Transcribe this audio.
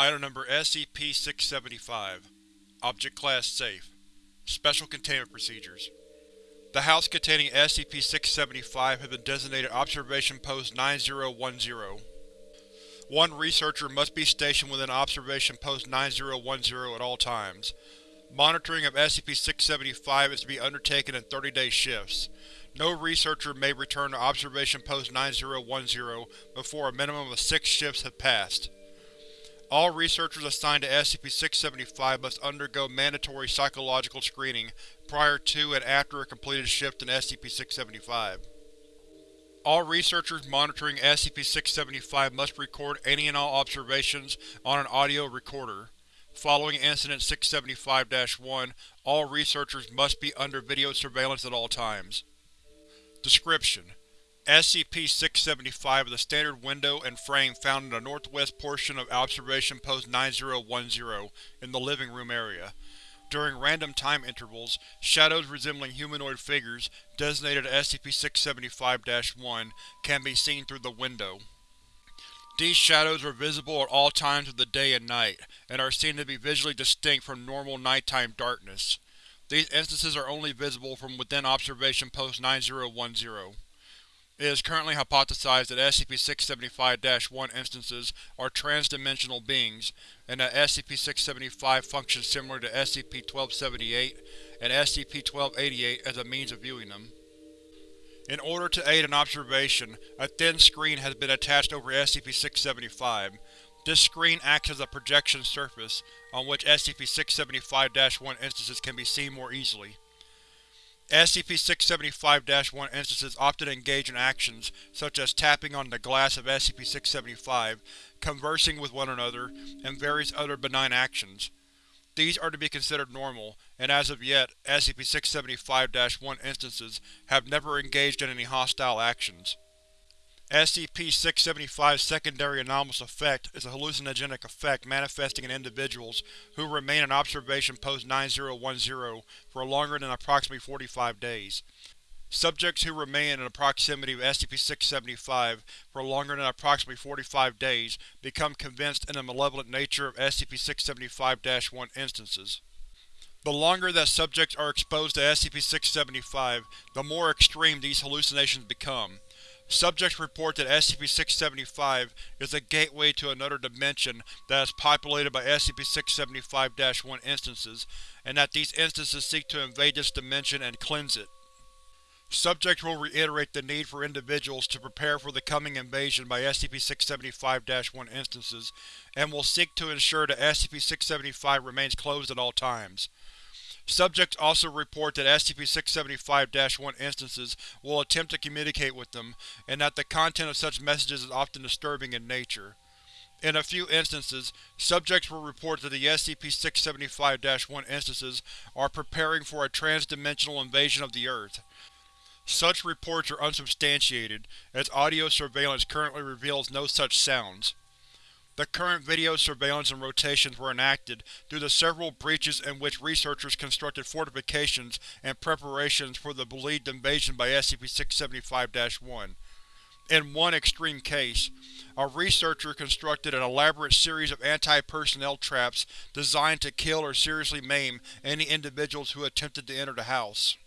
Item Number SCP-675 Object Class Safe Special Containment Procedures The house containing SCP-675 has been designated Observation Post 9010. One researcher must be stationed within Observation Post 9010 at all times. Monitoring of SCP-675 is to be undertaken in 30-day shifts. No researcher may return to Observation Post 9010 before a minimum of six shifts have passed. All researchers assigned to SCP-675 must undergo mandatory psychological screening prior to and after a completed shift in SCP-675. All researchers monitoring SCP-675 must record any and all observations on an audio recorder. Following Incident 675-1, all researchers must be under video surveillance at all times. Description: SCP-675 is a standard window and frame found in the northwest portion of Observation Post 9010 in the living room area. During random time intervals, shadows resembling humanoid figures, designated SCP-675-1, can be seen through the window. These shadows are visible at all times of the day and night, and are seen to be visually distinct from normal nighttime darkness. These instances are only visible from within Observation Post 9010. It is currently hypothesized that SCP-675-1 instances are transdimensional beings, and that SCP-675 functions similar to SCP-1278 and SCP-1288 as a means of viewing them. In order to aid in observation, a thin screen has been attached over SCP-675. This screen acts as a projection surface, on which SCP-675-1 instances can be seen more easily. SCP-675-1 instances often engage in actions such as tapping on the glass of SCP-675, conversing with one another, and various other benign actions. These are to be considered normal, and as of yet, SCP-675-1 instances have never engaged in any hostile actions. SCP-675's secondary anomalous effect is a hallucinogenic effect manifesting in individuals who remain in Observation Post 9010 for longer than approximately 45 days. Subjects who remain in the proximity of SCP-675 for longer than approximately 45 days become convinced in the malevolent nature of SCP-675-1 instances. The longer that subjects are exposed to SCP-675, the more extreme these hallucinations become. Subjects report that SCP-675 is a gateway to another dimension that is populated by SCP-675-1 instances, and that these instances seek to invade this dimension and cleanse it. Subjects will reiterate the need for individuals to prepare for the coming invasion by SCP-675-1 instances, and will seek to ensure that SCP-675 remains closed at all times. Subjects also report that SCP-675-1 instances will attempt to communicate with them, and that the content of such messages is often disturbing in nature. In a few instances, subjects will report that the SCP-675-1 instances are preparing for a trans-dimensional invasion of the Earth. Such reports are unsubstantiated, as audio surveillance currently reveals no such sounds. The current video surveillance and rotations were enacted due to several breaches in which researchers constructed fortifications and preparations for the believed invasion by SCP-675-1. In one extreme case, a researcher constructed an elaborate series of anti-personnel traps designed to kill or seriously maim any individuals who attempted to enter the house.